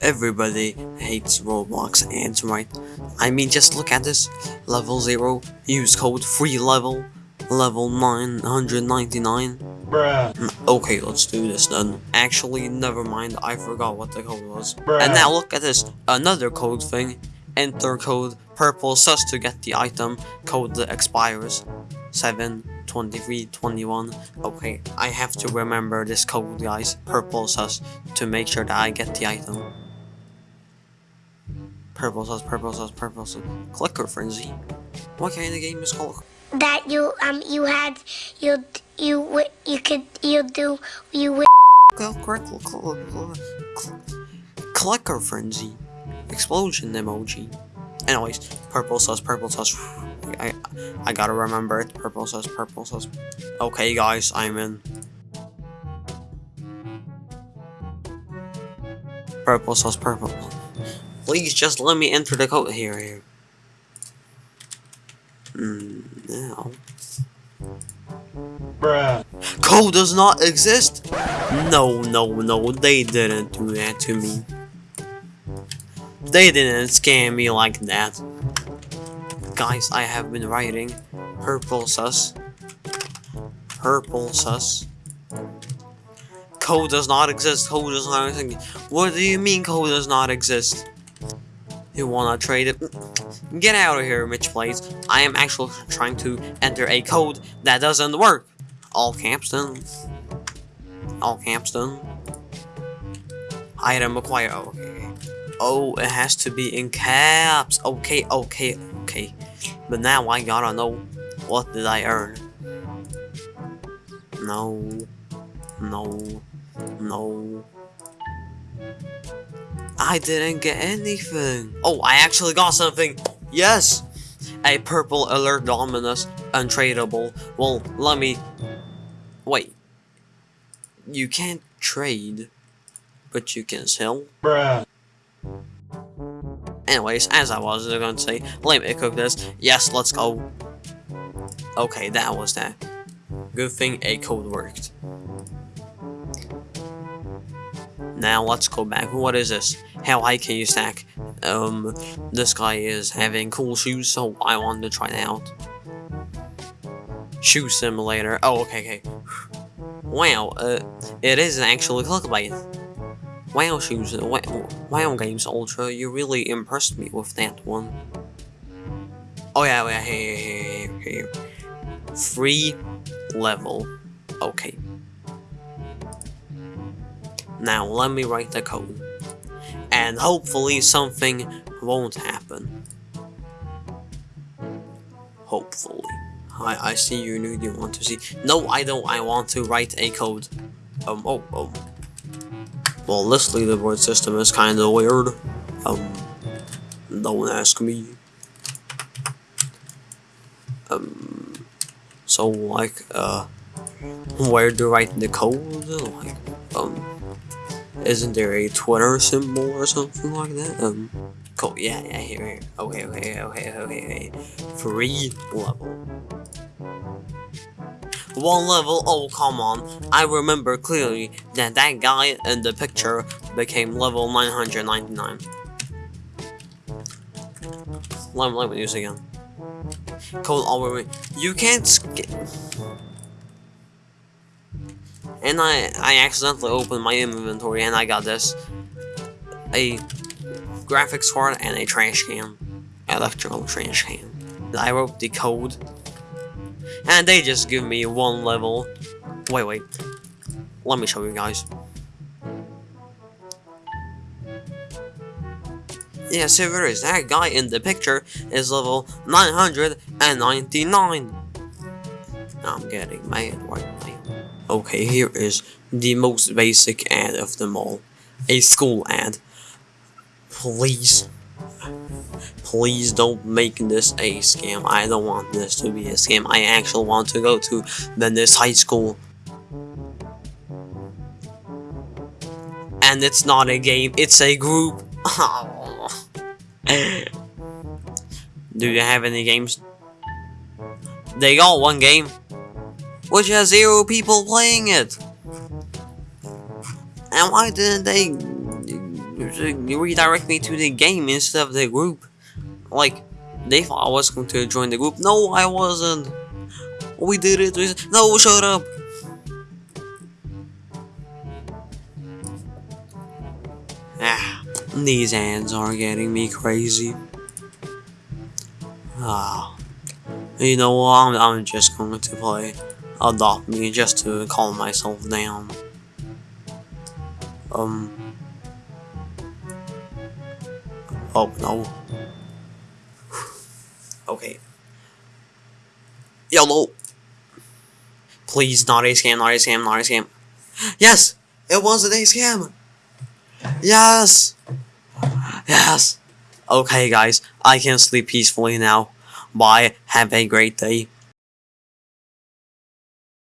Everybody hates Roblox ads, right? I mean, just look at this. Level 0, use code free level, level 999. Bruh. Okay, let's do this then. Actually, never mind, I forgot what the code was. Bruh. And now look at this, another code thing. Enter code purple sus to get the item. Code that expires. 7, 23, 21. Okay, I have to remember this code, guys. Purple sus to make sure that I get the item. Purple sus, purple sus, purple sus. Clicker frenzy. What kind of game is called? that you um you had you you you could you do you Clicker frenzy. Explosion emoji. Anyways, purple sus, purple sus. I I gotta remember it. Purple sus, purple sus. Okay, guys, I'm in. Purple sus, purple. Please just let me enter the code here. Here. Mm, now. Bruh. Code does not exist? No, no, no, they didn't do that to me. They didn't scam me like that. Guys, I have been writing purple sus. Purple sus. Code does not exist. Code does not exist. What do you mean code does not exist? You wanna trade it? Get out of here, Mitch Plays. I am actually trying to enter a code that doesn't work. All Campston. All Campston. Item acquired. Oh, okay. Oh, it has to be in caps. Okay, okay, okay. But now I gotta know what did I earn. No. No. No. I didn't get anything. Oh, I actually got something. Yes. A purple alert dominus untradeable. Well, let me Wait. You can't trade, but you can sell? Bruh. Anyways, as I was going to say, let me cook this. Yes, let's go. Okay, that was that. Good thing a code worked. Now let's go back. What is this? How high can you stack? Um, this guy is having cool shoes, so I wanted to try it out. Shoe simulator. Oh, okay, okay. Wow, uh, it is actually clickbait. Wow, shoes. Wow, wow, games ultra. You really impressed me with that one. Oh yeah, yeah, here, here, here. Free level. Okay. Now let me write the code, and hopefully something won't happen. Hopefully. I, I see you knew you want to see. No, I don't. I want to write a code. Um, oh, oh. Well, this leaderboard system is kind of weird. Um, don't ask me. Um, so like, uh, where to write the code? Like, um, isn't there a Twitter symbol or something like that? Um, cool. Yeah, yeah. Here, here. Okay, okay, okay, okay, okay. Free level. One level, oh come on. I remember clearly that that guy in the picture became level 999. Let, me use again. Code already. You can't skip. And I, I accidentally opened my inventory and I got this. A graphics card and a trash can. Electrical trash can. I wrote the code and they just give me one level. Wait, wait. Let me show you guys. Yeah, see there is. That guy in the picture is level 999. I'm getting mad right. Okay, here is the most basic ad of them all. A school ad. Please. Please don't make this a scam. I don't want this to be a scam. I actually want to go to Venice High School. And it's not a game, it's a group. Do you have any games? They got one game, which has zero people playing it. And why didn't they redirect me to the game instead of the group. Like, they thought I was going to join the group. No, I wasn't. We did it. We- No, shut up. Ah, these hands are getting me crazy. Ah, you know what? I'm, I'm just going to play Adopt Me just to calm myself down. Um. Oh no. Okay. Yellow. Please, not a scam, not a scam, not a scam. Yes! It wasn't a scam! Yes! Yes! Okay, guys, I can sleep peacefully now. Bye, have a great day.